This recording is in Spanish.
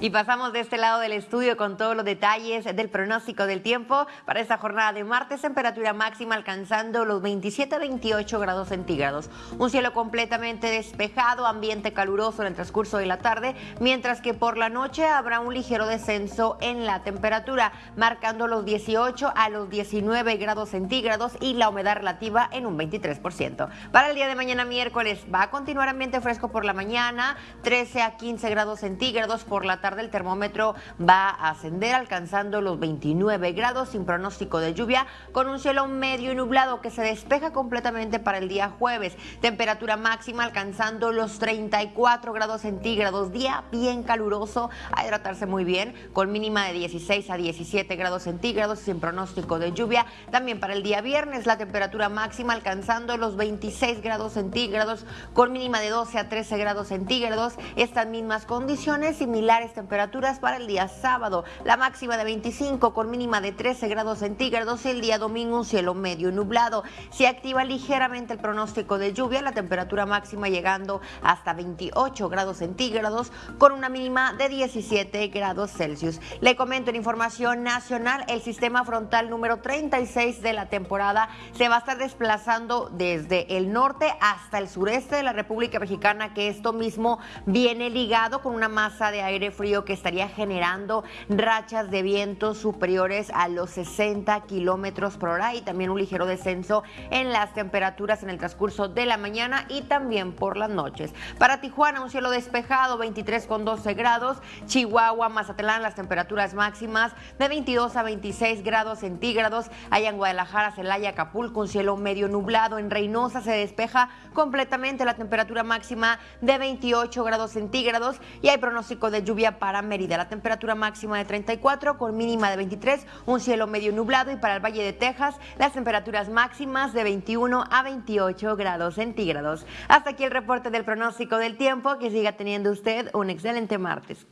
Y pasamos de este lado del estudio con todos los detalles del pronóstico del tiempo para esta jornada de martes. Temperatura máxima alcanzando los 27-28 grados centígrados. Un cielo completamente despejado, ambiente caluroso en el transcurso de la tarde, mientras que por la noche habrá un ligero descenso en la temperatura, marcando los 18 a los 19 grados centígrados y la humedad relativa en un 23%. Para el día de mañana miércoles va a continuar ambiente fresco por la mañana, 13 a 15 grados centígrados por la tarde el termómetro va a ascender alcanzando los 29 grados sin pronóstico de lluvia con un cielo medio nublado que se despeja completamente para el día jueves. Temperatura máxima alcanzando los 34 grados centígrados. Día bien caluroso, a hidratarse muy bien con mínima de 16 a 17 grados centígrados sin pronóstico de lluvia. También para el día viernes la temperatura máxima alcanzando los 26 grados centígrados con mínima de 12 a 13 grados centígrados. Estas mismas condiciones similares temperaturas para el día sábado. La máxima de 25 con mínima de 13 grados centígrados. El día domingo un cielo medio nublado. Se activa ligeramente el pronóstico de lluvia. La temperatura máxima llegando hasta 28 grados centígrados con una mínima de 17 grados Celsius. Le comento en información nacional, el sistema frontal número 36 de la temporada se va a estar desplazando desde el norte hasta el sureste de la República Mexicana, que esto mismo viene ligado con una masa de aire frío que estaría generando rachas de viento superiores a los 60 kilómetros por hora y también un ligero descenso en las temperaturas en el transcurso de la mañana y también por las noches. Para Tijuana, un cielo despejado, 23 con 12 grados. Chihuahua, Mazatlán, las temperaturas máximas de 22 a 26 grados centígrados. Allá en Guadalajara, Celaya, Acapulco, un cielo medio nublado. En Reynosa se despeja completamente la temperatura máxima de 28 grados centígrados y hay pronóstico de lluvia para Mérida. La temperatura máxima de 34 con mínima de 23, un cielo medio nublado y para el Valle de Texas las temperaturas máximas de 21 a 28 grados centígrados. Hasta aquí el reporte del pronóstico del tiempo. Que siga teniendo usted un excelente martes.